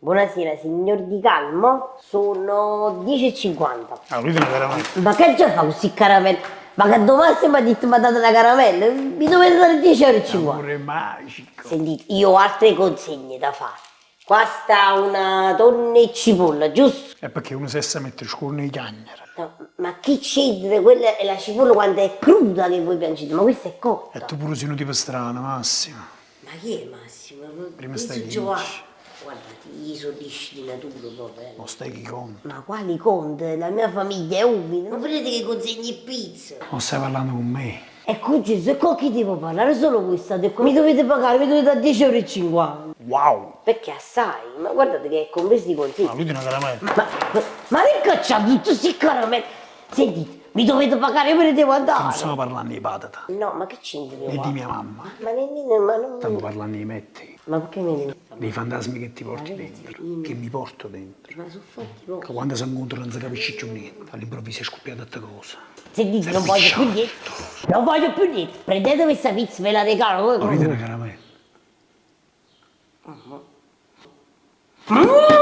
Buonasera signor Di Calmo, sono 10.50. Ah, lui tiene veramente. Ma che già fa questi caramelli? Ma che domani mi ha detto mi ha dato la caramella? Mi dovete dare 10,50 euro. Amore magico. Sentite, io ho altre consegne da fare. Qua sta una tonna e cipolla, giusto? È perché uno si sa mettere scuro nei cagnere. No, ma che c'entra? Quella è la cipolla quando è cruda che voi piangete, ma questa è cotta. E tu pure sei uno tipo strano, Massimo. Ma chi è Massimo? Prima stai Giovanni. Guarda, io sono di natura proprio. eh. Non stai chi conta. Ma quali conti? La mia famiglia è umile. Non vedete che consegni pizza? Non stai parlando con me. Ecco Gesù, e con chi devo parlare? Solo voi state qua. Mi dovete pagare, mi dovete dare 10,50 euro. Wow. Perché assai? Ma guardate che è compreso i consigli. Ah, lui tiene veramente. Ma, ma, ma che cacciate tutti questi caramelli? Sentite, mi dovete pagare, io me ne devo Non andare. stiamo parlando di patata. No, ma che c'entra? E di mia mamma. Ma nemmeno, ma non... Stiamo parlando di metti. Ma perché mi devi... Dei fantasmi che ti porti Ma dentro. vedi? Che mi porto dentro. Ma sono fatti poco. Che quando si incontrano non si capisce più niente. All'improvviso è scoppiata questa cosa. Sentite, non voglio più niente. Non voglio più niente. Prendete questa pizza, ve la regalo. Lui tiene caramella. Mm, non via questa pizza!